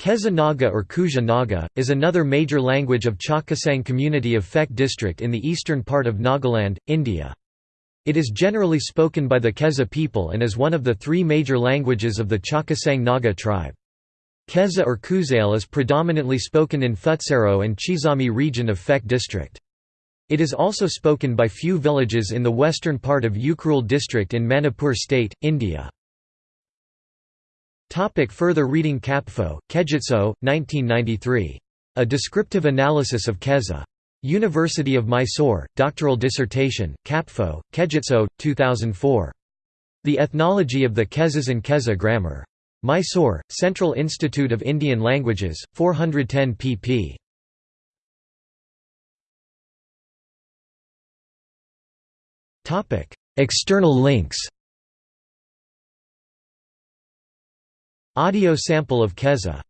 Kheza Naga or Khuja Naga, is another major language of Chakhesang community of Phek district in the eastern part of Nagaland, India. It is generally spoken by the Keza people and is one of the three major languages of the Chakhesang Naga tribe. Keza or Khuzail is predominantly spoken in Pfutsero and Chizami region of Phek district. It is also spoken by few villages in the western part of Ukhrul district in Manipur state, India. Topic further reading Kapfo, Kejitso, 1993. A Descriptive Analysis of Kheza. University of Mysore, doctoral dissertation, Kapfo, Kejitso, 2004. The Ethnology of the Khezas and Kheza Grammar. Mysore, Central Institute of Indian Languages, 410 pp. External links Audio sample of Kheza